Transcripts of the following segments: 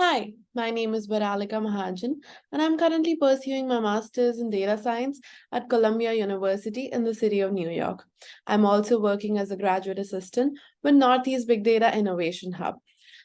Hi, my name is Varalika Mahajan, and I'm currently pursuing my master's in data science at Columbia University in the city of New York. I'm also working as a graduate assistant with Northeast Big Data Innovation Hub.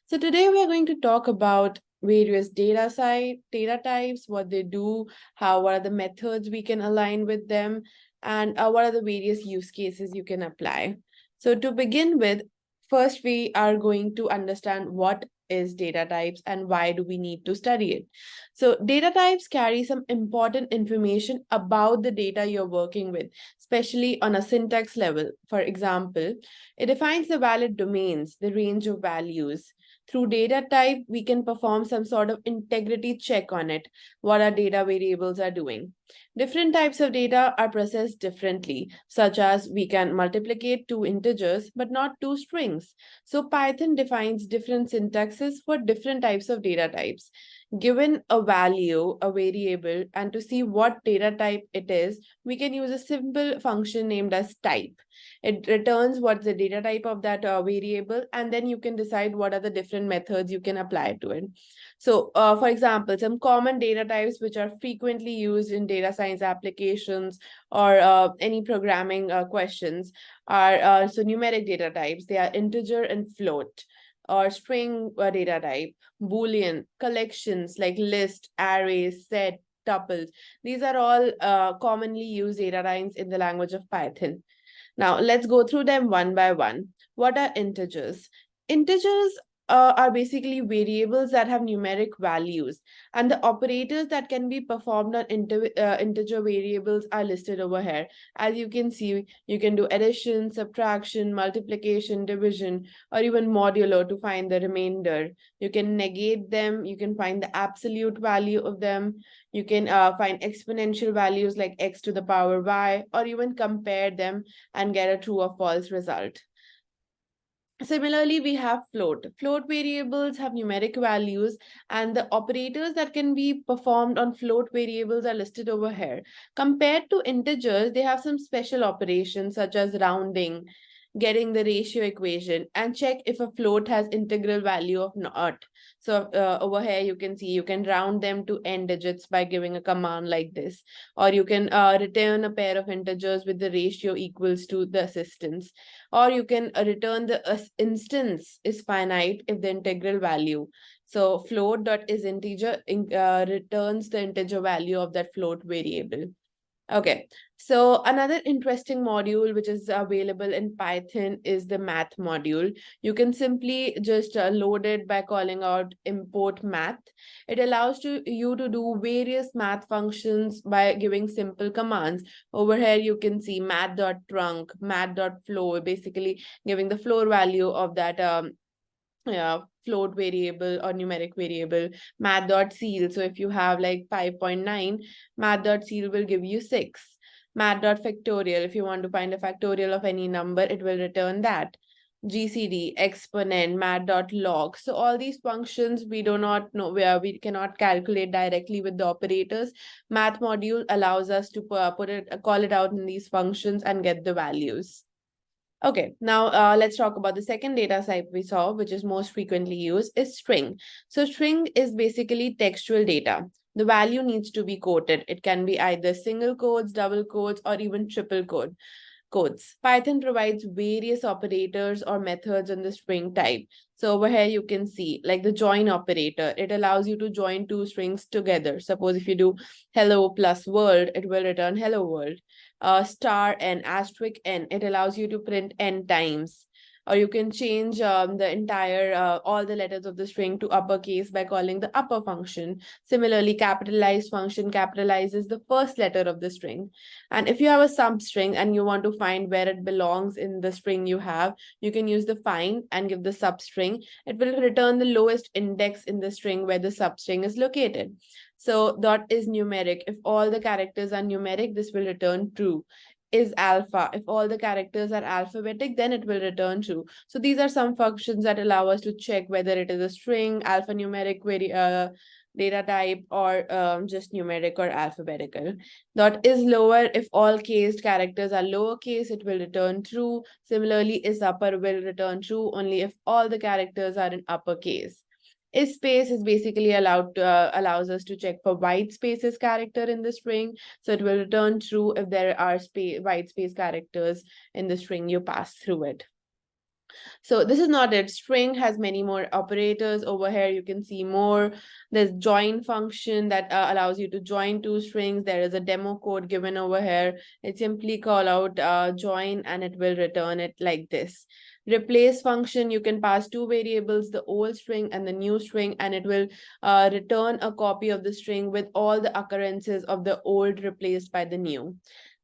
So today we are going to talk about various data site data types, what they do, how what are the methods we can align with them, and uh, what are the various use cases you can apply. So to begin with, first we are going to understand what is data types and why do we need to study it. So data types carry some important information about the data you're working with, especially on a syntax level. For example, it defines the valid domains, the range of values, through data type, we can perform some sort of integrity check on it, what our data variables are doing. Different types of data are processed differently, such as we can multiplicate two integers, but not two strings. So Python defines different syntaxes for different types of data types given a value, a variable, and to see what data type it is, we can use a simple function named as type. It returns what's the data type of that uh, variable, and then you can decide what are the different methods you can apply to it. So, uh, for example, some common data types which are frequently used in data science applications or uh, any programming uh, questions are uh, so numeric data types. They are integer and float or string uh, data type, Boolean, collections like list, arrays, set, tuples. These are all uh, commonly used data types in the language of Python. Now let's go through them one by one. What are integers? Integers uh, are basically variables that have numeric values and the operators that can be performed on inter uh, integer variables are listed over here. As you can see, you can do addition, subtraction, multiplication, division, or even modulo to find the remainder. You can negate them. You can find the absolute value of them. You can uh, find exponential values like x to the power y, or even compare them and get a true or false result. Similarly, we have float. Float variables have numeric values and the operators that can be performed on float variables are listed over here. Compared to integers, they have some special operations such as rounding, getting the ratio equation and check if a float has integral value of not. So uh, over here, you can see you can round them to n digits by giving a command like this, or you can uh, return a pair of integers with the ratio equals to the assistance, or you can uh, return the instance is finite if the integral value. So float dot is integer uh, returns the integer value of that float variable. Okay, so another interesting module which is available in Python is the math module. You can simply just uh, load it by calling out import math. It allows to you to do various math functions by giving simple commands. Over here, you can see math.trunc, math.floor, basically giving the floor value of that um, yeah, float variable or numeric variable, math.ceil. So if you have like 5.9, math.ceil will give you 6. Math.factorial, if you want to find a factorial of any number, it will return that. GCD, exponent, math.log. So all these functions we do not know where we cannot calculate directly with the operators. Math module allows us to uh, put it, uh, call it out in these functions and get the values. Okay, now uh, let's talk about the second data type we saw, which is most frequently used, is string. So string is basically textual data. The value needs to be quoted. It can be either single quotes, double quotes, or even triple quote codes. Python provides various operators or methods on the string type. So over here you can see like the join operator. It allows you to join two strings together. Suppose if you do hello plus world, it will return hello world uh, star n asterisk n, it allows you to print n times. Or you can change um, the entire, uh, all the letters of the string to uppercase by calling the upper function. Similarly, capitalized function capitalizes the first letter of the string. And if you have a substring and you want to find where it belongs in the string you have, you can use the find and give the substring. It will return the lowest index in the string where the substring is located. So dot is numeric. If all the characters are numeric, this will return true. Is alpha. If all the characters are alphabetic, then it will return true. So these are some functions that allow us to check whether it is a string, alphanumeric very uh, data type, or um, just numeric or alphabetical. Dot is lower. If all cased characters are lowercase, it will return true. Similarly, is upper will return true only if all the characters are in uppercase. Is space is basically allowed to, uh, allows us to check for white spaces character in the string. So it will return true if there are space white space characters in the string you pass through it. So this is not it. String has many more operators over here. You can see more. There's join function that uh, allows you to join two strings. There is a demo code given over here. It simply call out uh, join and it will return it like this. Replace function, you can pass two variables, the old string and the new string, and it will uh, return a copy of the string with all the occurrences of the old replaced by the new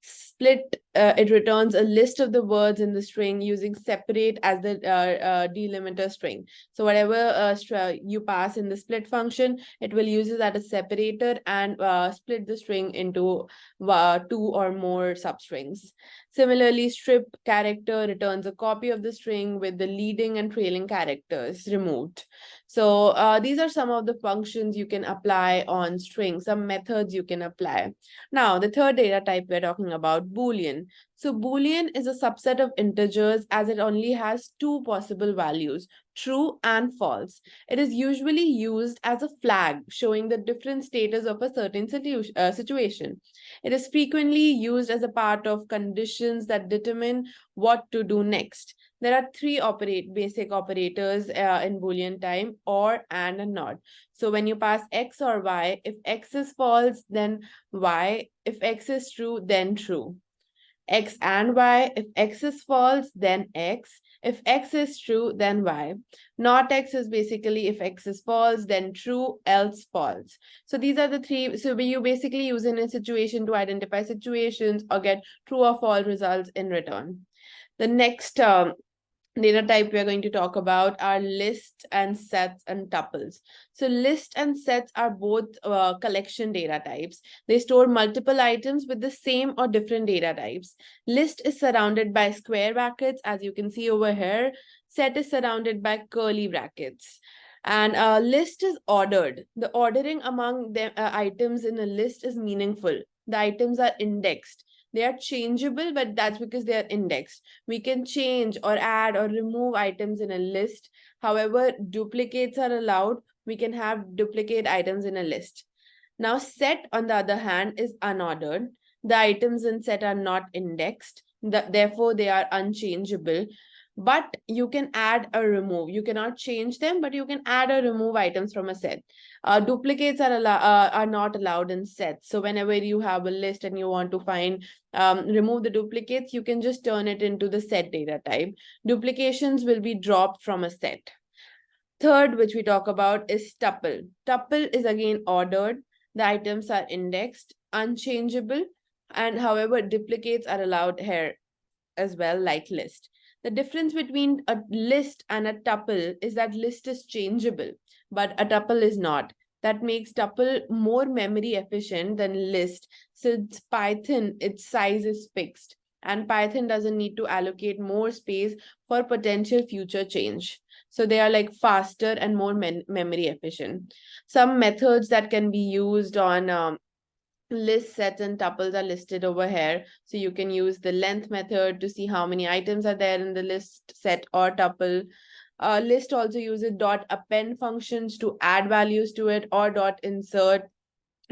split uh, it returns a list of the words in the string using separate as the uh, uh, delimiter string so whatever uh, you pass in the split function it will use it as a separator and uh, split the string into uh, two or more substrings Similarly, strip character returns a copy of the string with the leading and trailing characters removed. So uh, these are some of the functions you can apply on strings, some methods you can apply. Now, the third data type we're talking about, Boolean. So Boolean is a subset of integers as it only has two possible values, true and false. It is usually used as a flag showing the different status of a certain uh, situation. It is frequently used as a part of conditions that determine what to do next. There are three operate basic operators uh, in Boolean time, or, and, and not. So when you pass x or y, if x is false, then y. If x is true, then true x and y. If x is false, then x. If x is true, then y. Not x is basically if x is false, then true, else false. So these are the three. So you basically use in a situation to identify situations or get true or false results in return. The next um, data type we're going to talk about are lists and sets and tuples. So list and sets are both uh, collection data types. They store multiple items with the same or different data types. List is surrounded by square brackets, as you can see over here. Set is surrounded by curly brackets. And a list is ordered. The ordering among the uh, items in a list is meaningful. The items are indexed they are changeable, but that's because they are indexed. We can change or add or remove items in a list. However, duplicates are allowed. We can have duplicate items in a list. Now, set, on the other hand, is unordered. The items in set are not indexed. The, therefore, they are unchangeable but you can add or remove. You cannot change them, but you can add or remove items from a set. Uh, duplicates are, uh, are not allowed in sets. So whenever you have a list and you want to find, um, remove the duplicates, you can just turn it into the set data type. Duplications will be dropped from a set. Third, which we talk about is tuple. Tuple is again ordered. The items are indexed, unchangeable, and however, duplicates are allowed here as well, like list. The difference between a list and a tuple is that list is changeable, but a tuple is not. That makes tuple more memory efficient than list since Python, its size is fixed and Python doesn't need to allocate more space for potential future change. So they are like faster and more memory efficient. Some methods that can be used on um, list sets and tuples are listed over here. So you can use the length method to see how many items are there in the list set or tuple. Uh, list also uses dot append functions to add values to it or dot insert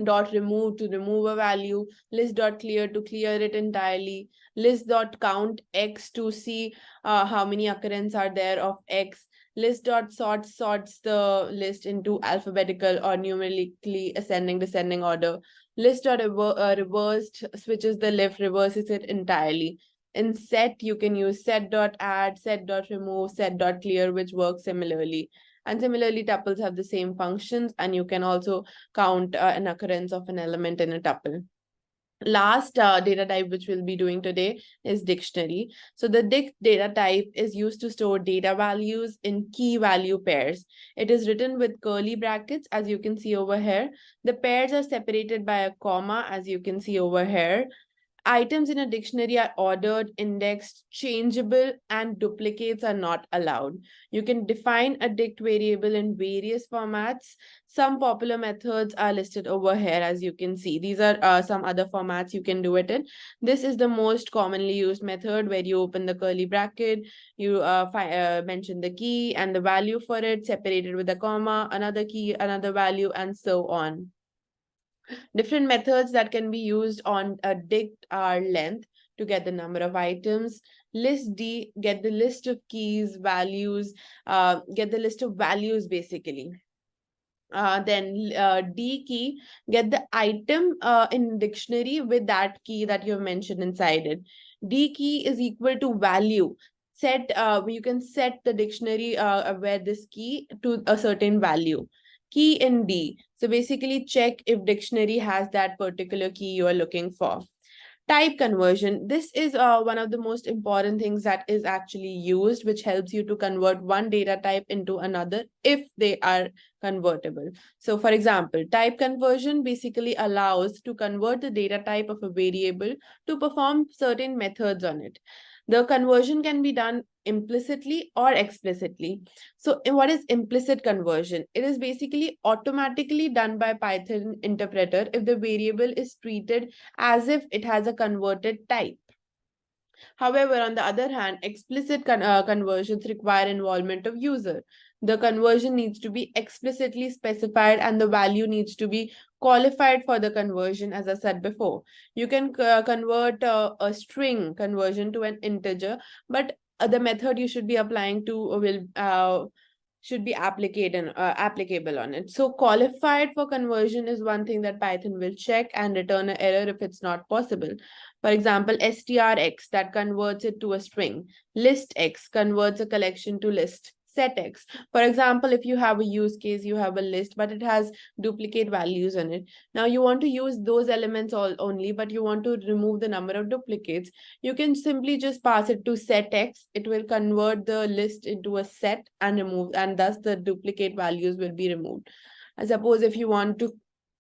dot remove to remove a value list dot clear to clear it entirely list dot count x to see uh, how many occurrences are there of x list dot sort sorts the list into alphabetical or numerically ascending descending order list dot uh, reversed switches the left reverses it entirely. In set you can use set dot add set dot remove set dot clear which works similarly. And similarly tuples have the same functions and you can also count uh, an occurrence of an element in a tuple last uh, data type which we'll be doing today is dictionary. So the dict data type is used to store data values in key value pairs. It is written with curly brackets as you can see over here. The pairs are separated by a comma as you can see over here Items in a dictionary are ordered, indexed, changeable, and duplicates are not allowed. You can define a dict variable in various formats. Some popular methods are listed over here, as you can see. These are uh, some other formats you can do it in. This is the most commonly used method where you open the curly bracket, you uh, uh, mention the key and the value for it, separated with a comma, another key, another value, and so on. Different methods that can be used on a dict are length to get the number of items, list D, get the list of keys, values, uh, get the list of values basically. Uh, then uh, D key, get the item uh, in dictionary with that key that you've mentioned inside it. D key is equal to value. Set, uh, you can set the dictionary uh, where this key to a certain value key in D. So basically check if dictionary has that particular key you are looking for. Type conversion. This is uh, one of the most important things that is actually used, which helps you to convert one data type into another if they are convertible. So for example, type conversion basically allows to convert the data type of a variable to perform certain methods on it. The conversion can be done implicitly or explicitly. So what is implicit conversion? It is basically automatically done by Python interpreter if the variable is treated as if it has a converted type. However, on the other hand, explicit con uh, conversions require involvement of user. The conversion needs to be explicitly specified and the value needs to be qualified for the conversion, as I said before. You can uh, convert uh, a string conversion to an integer, but the method you should be applying to will uh, should be applicable uh, applicable on it. So qualified for conversion is one thing that Python will check and return an error if it's not possible. For example, strx that converts it to a string. Listx converts a collection to list set x. For example, if you have a use case, you have a list, but it has duplicate values in it. Now you want to use those elements all only, but you want to remove the number of duplicates. You can simply just pass it to set x. It will convert the list into a set and remove, and thus the duplicate values will be removed. I suppose if you want to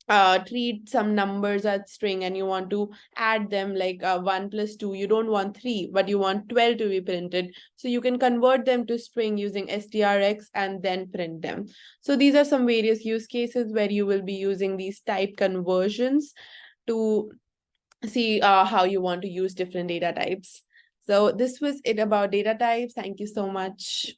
uh treat some numbers as string and you want to add them like uh, 1 plus 2 you don't want 3 but you want 12 to be printed. So you can convert them to string using strx and then print them. So these are some various use cases where you will be using these type conversions to see uh, how you want to use different data types. So this was it about data types. Thank you so much